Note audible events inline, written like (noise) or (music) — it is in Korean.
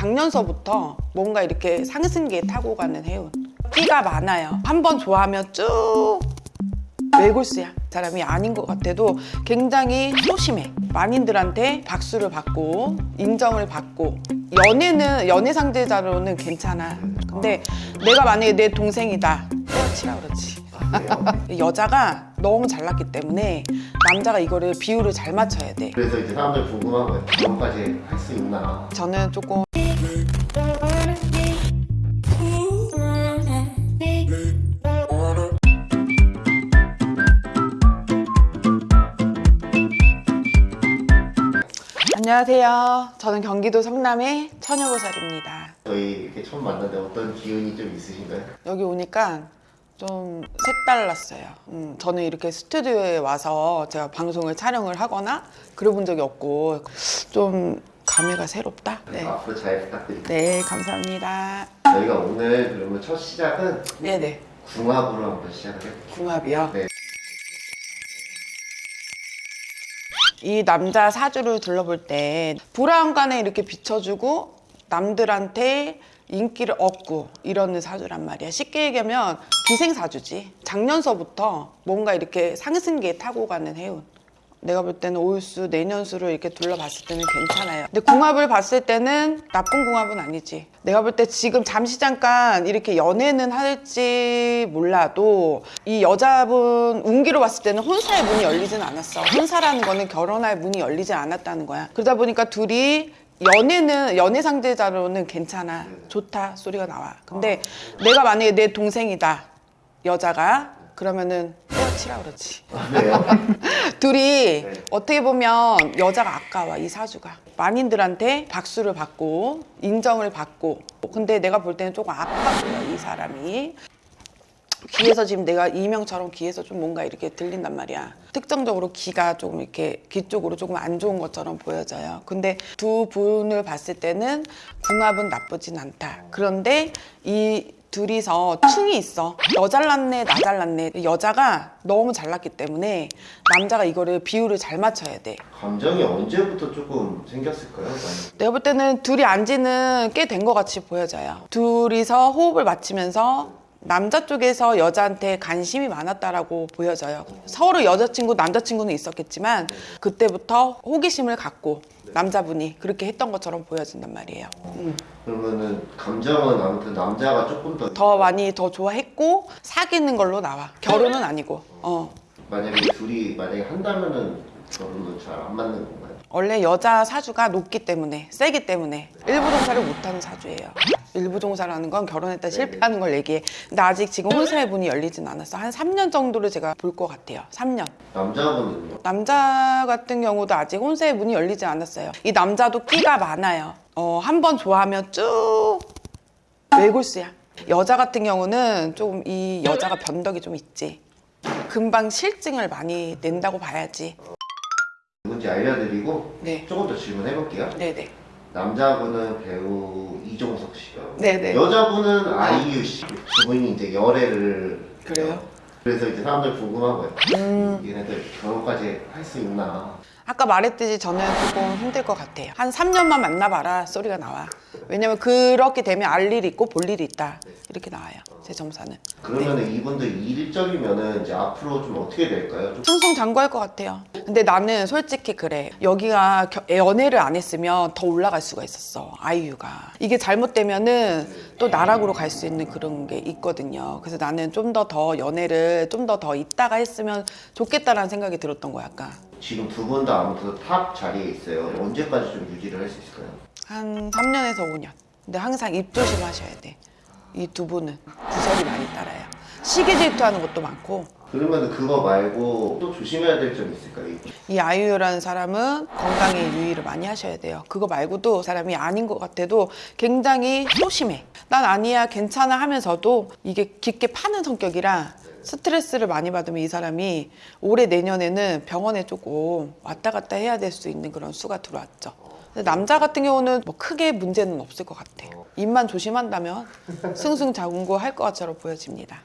작년서부터 뭔가 이렇게 상승기에 타고 가는 해운. 끼가 많아요. 한 번 좋아하면 쭉 외골수야 사람이 아닌 것 같아도 굉장히 소심해. 만인들한테 박수를 받고 인정을 받고. 연애는 연애 상대자로는 괜찮아. 근데 내가 만약에 내 동생이다. 때려치라 그러지 (laughs) 여자가 너무 잘났기 때문에 남자가 이거를 비율을 잘 맞춰야 돼. 그래서 이제 사람들 궁금한 거예요. 결혼까지 할 수 있나? 저는 조금 안녕하세요. 저는 경기도 성남의 처녀보살입니다. 저희 이렇게 처음 만났는데 어떤 기운이 좀 있으신가요? 여기 오니까 좀 색달랐어요. 음, 저는 이렇게 스튜디오에 와서 제가 방송을 촬영을 하거나 그래 본 적이 없고 좀 감회가 새롭다. 네. 앞으로 잘 부탁드립니다. 네, 감사합니다. 저희가 오늘 그러면 첫 시작은 네네. 궁합으로 한번 시작을 해볼게요. 궁합이요? 네. 이 남자 사주를 둘러볼 때 불안간에 이렇게 비춰주고 남들한테 인기를 얻고 이러는 사주란 말이야 쉽게 얘기하면 기생사주지 작년서부터 뭔가 이렇게 상승기에 타고 가는 해운 내가 볼 때는 올수 내년수를 이렇게 둘러봤을 때는 괜찮아요. 근데 궁합을 봤을 때는 나쁜 궁합은 아니지. 내가 볼 때 지금 잠시 잠깐 이렇게 연애는 할지 몰라도 이 여자분 운기로 봤을 때는 혼사의 문이 열리진 않았어. 혼사라는 거는 결혼할 문이 열리지 않았다는 거야. 그러다 보니까 둘이 연애는 연애 상대자로는 괜찮아. 좋다. 소리가 나와. 근데 내가 만약에 내 동생이다. 여자가 그러면은 때려치라 그러지. 아, 네요? (laughs) 둘이 네. 어떻게 보면 여자가 아까워 이 사주가. 만인들한테 박수를 받고 인정을 받고. 근데 내가 볼 때는 조금 아파 보여 이 사람이. 귀에서 지금 내가 이명처럼 귀에서 좀 뭔가 이렇게 들린단 말이야. 특정적으로 귀가 조금 이렇게 귀 쪽으로 조금 안 좋은 것처럼 보여져요. 근데 두 분을 봤을 때는 궁합은 나쁘진 않다. 그런데 이 둘이서 충이 있어 너 잘났네 나 잘났네 여자가 너무 잘났기 때문에 남자가 이거를 비율을 잘 맞춰야 돼 감정이 언제부터 조금 생겼을까요? 내가 볼 때는 둘이 안지는 꽤 된 것 같이 보여져요. 둘이서 호흡을 맞추면서 남자 쪽에서 여자한테 관심이 많았다라고 보여져요. 서로 여자친구, 남자친구는 있었겠지만 그때부터 호기심을 갖고 남자분이 그렇게 했던 것처럼 보여진단 말이에요. 음. 그러면은 감정은 아무튼 남자가 조금 더, 더 많이 더 좋아했고 사귀는 걸로 나와. 결혼은 아니고. 어. 만약에 둘이 만약에 한다면은 결혼은 잘 안 맞는 건가요? 원래 여자 사주가 높기 때문에 세기 때문에 일부 종사를 못하는 사주예요 일부 종사라는 건 결혼했다 실패하는 걸 얘기해. 근데 아직 지금 혼사의 문이 열리진 않았어. 한 3년 정도를 제가 볼 것 같아요. 3년. 남자분은요? 남자 같은 경우도 아직 혼사의 문이 열리지 않았어요. 이 남자도 끼가 많아요. 어, 한 번 좋아하면 쭉 외골수야. 여자 같은 경우는 조금 이 여자가 변덕이 좀 있지. 금방 실증을 많이 낸다고 봐야지. 누군지 알려드리고 네. 조금 더 질문해볼게요. 네네 남자분은 배우 이종석 씨요. 네네. 여자분은 아이유 씨. 두 분이 이제 열애를 그래요? 그래서 이제 사람들 궁금한 거예요. 음. 얘네들 결혼까지 할 수 있나? 아까 말했듯이 저는 조금 힘들 것 같아요. 한 3년만 만나봐라 소리가 나와. 왜냐면 그렇게 되면 알 일이 있고 볼 일이 있다. 이렇게 나와요. 제 점사는. 그러면 은 이분들 일적이면은 이제 앞으로 좀 어떻게 될까요? 좀 승승장구할 것 같아요. 근데 나는 솔직히 그래. 여기가 겨- 연애를 안 했으면 더 올라갈 수가 있었어. 아이유가. 이게 잘못되면은 또 나락으로 갈 수 있는 그런 게 있거든요. 그래서 나는 좀 더 더 연애를 좀 더 더 있다가 했으면 좋겠다라는 생각이 들었던 거야, 아까. 지금 두 분 다 아무튼 탑 자리에 있어요. 언제까지 좀 유지를 할 수 있을까요? 한 3년에서 5년. 근데 항상 입 조심하셔야 돼. 이 두 분은 구설이 많이 따라요. 시기 질투하는 것도 많고 그러면 그거 말고 또 조심해야 될 점이 있을까요? 이 아이유라는 사람은 건강에 유의를 많이 하셔야 돼요. 그거 말고도 사람이 아닌 것 같아도 굉장히 소심해. 난 아니야, 괜찮아 하면서도 이게 깊게 파는 성격이라 스트레스를 많이 받으면 이 사람이 올해 내년에는 병원에 조금 왔다 갔다 해야 될 수 있는 그런 수가 들어왔죠. 근데 남자 같은 경우는 뭐 크게 문제는 없을 것 같아. 입만 조심한다면 승승장구할 것 것처럼 보여집니다.